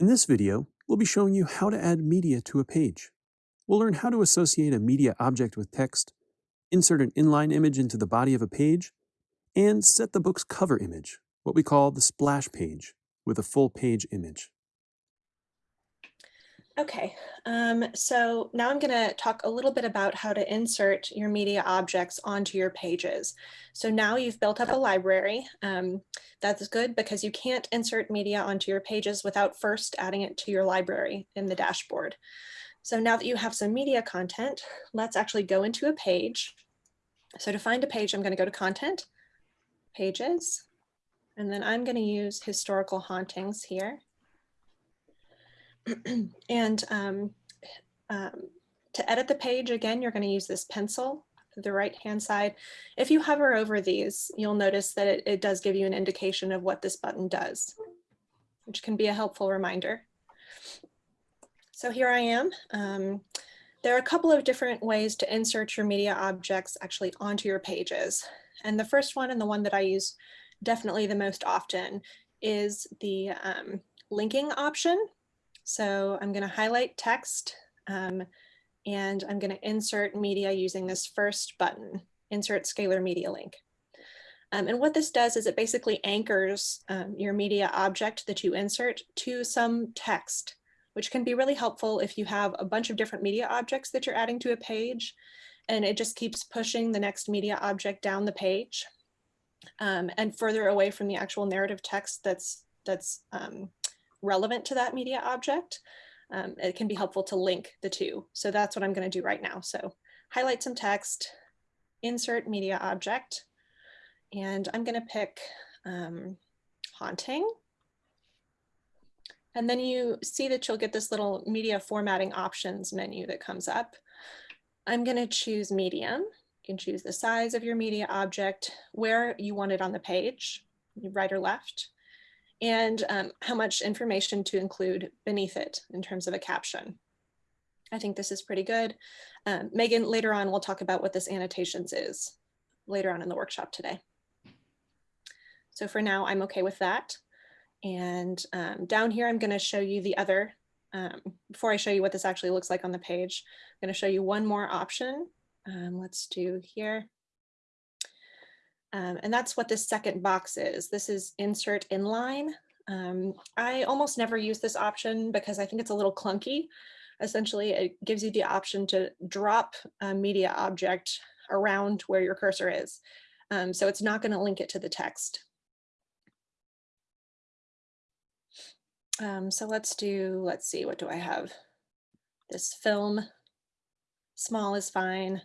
In this video, we'll be showing you how to add media to a page. We'll learn how to associate a media object with text, insert an inline image into the body of a page, and set the book's cover image, what we call the splash page, with a full page image. Okay, um, so now I'm going to talk a little bit about how to insert your media objects onto your pages. So now you've built up a library. Um, that's good because you can't insert media onto your pages without first adding it to your library in the dashboard. So now that you have some media content, let's actually go into a page. So to find a page, I'm going to go to Content, Pages, and then I'm going to use Historical Hauntings here. and um, um, to edit the page, again, you're going to use this pencil the right hand side. If you hover over these, you'll notice that it, it does give you an indication of what this button does, which can be a helpful reminder. So here I am. Um, there are a couple of different ways to insert your media objects actually onto your pages. And the first one and the one that I use definitely the most often is the um, linking option. So I'm going to highlight text um, and I'm going to insert media using this first button, insert scalar media link. Um, and what this does is it basically anchors um, your media object that you insert to some text, which can be really helpful if you have a bunch of different media objects that you're adding to a page. And it just keeps pushing the next media object down the page um, and further away from the actual narrative text that's that's um, relevant to that media object, um, it can be helpful to link the two. So that's what I'm going to do right now. So highlight some text, insert media object, and I'm going to pick um, haunting. And then you see that you'll get this little media formatting options menu that comes up. I'm going to choose medium. You can choose the size of your media object, where you want it on the page, right or left and um, how much information to include beneath it in terms of a caption. I think this is pretty good. Um, Megan, later on, we'll talk about what this annotations is later on in the workshop today. So for now, I'm okay with that. And um, down here, I'm going to show you the other, um, before I show you what this actually looks like on the page, I'm going to show you one more option. Um, let's do here. Um, and that's what this second box is. This is insert inline. Um, I almost never use this option because I think it's a little clunky. Essentially, it gives you the option to drop a media object around where your cursor is. Um, so it's not going to link it to the text. Um, so let's do, let's see, what do I have? This film, small is fine.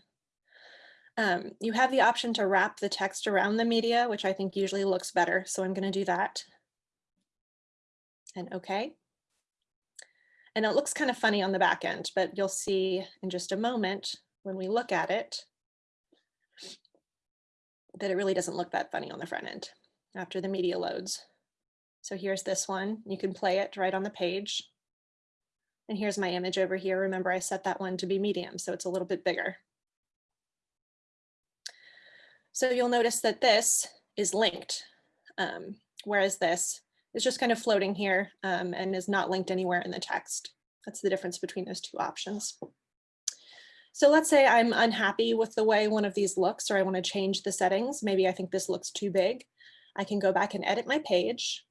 Um, you have the option to wrap the text around the media, which I think usually looks better. So I'm going to do that. And OK. And it looks kind of funny on the back end, but you'll see in just a moment when we look at it that it really doesn't look that funny on the front end after the media loads. So here's this one. You can play it right on the page. And here's my image over here. Remember, I set that one to be medium, so it's a little bit bigger. So you'll notice that this is linked, um, whereas this is just kind of floating here um, and is not linked anywhere in the text. That's the difference between those two options. So let's say I'm unhappy with the way one of these looks, or I want to change the settings. Maybe I think this looks too big. I can go back and edit my page.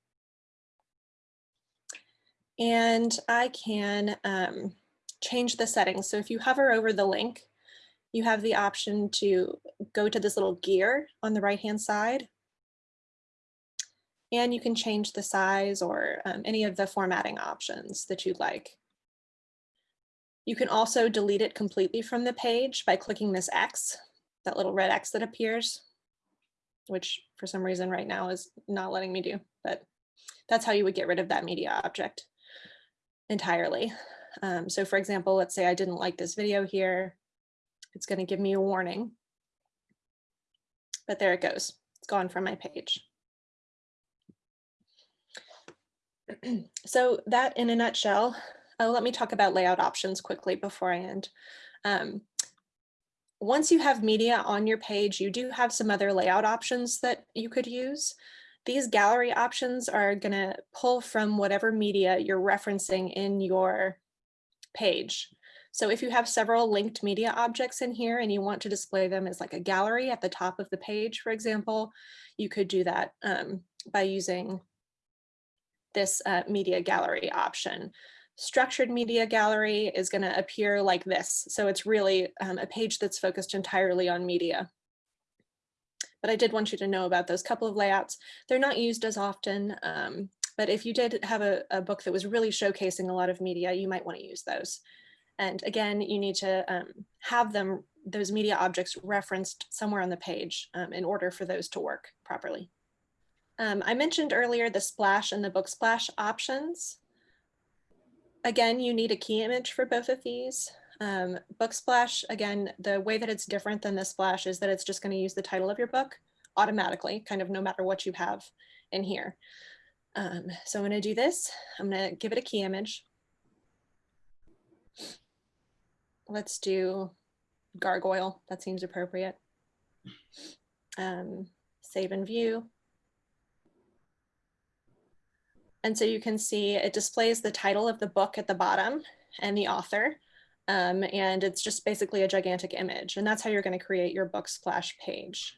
And I can um, change the settings. So if you hover over the link, you have the option to go to this little gear on the right hand side. And you can change the size or um, any of the formatting options that you'd like. You can also delete it completely from the page by clicking this X, that little red X that appears, which for some reason right now is not letting me do, but that's how you would get rid of that media object entirely. Um, so for example, let's say I didn't like this video here it's going to give me a warning. But there it goes. It's gone from my page. so that in a nutshell, uh, let me talk about layout options quickly before I end. Um, once you have media on your page, you do have some other layout options that you could use. These gallery options are gonna pull from whatever media you're referencing in your page. So if you have several linked media objects in here and you want to display them as like a gallery at the top of the page, for example, you could do that um, by using this uh, media gallery option. Structured media gallery is going to appear like this. So it's really um, a page that's focused entirely on media. But I did want you to know about those couple of layouts. They're not used as often, um, but if you did have a, a, book that was really showcasing a lot of media, you might want to use those. And again, you need to um, have them, those media objects referenced somewhere on the page um, in order for those to work properly. Um, I mentioned earlier the splash and the book splash options. Again, you need a key image for both of these. Um, book splash, again, the way that it's different than the splash is that it's just gonna use the title of your book automatically, kind of no matter what you have in here. Um, so I'm gonna do this. I'm gonna give it a key image. Let's do gargoyle. That seems appropriate. Um, save and view. And so you can see it displays the title of the book at the bottom and the author. Um, and it's just basically a gigantic image. And that's how you're going to create your book splash page.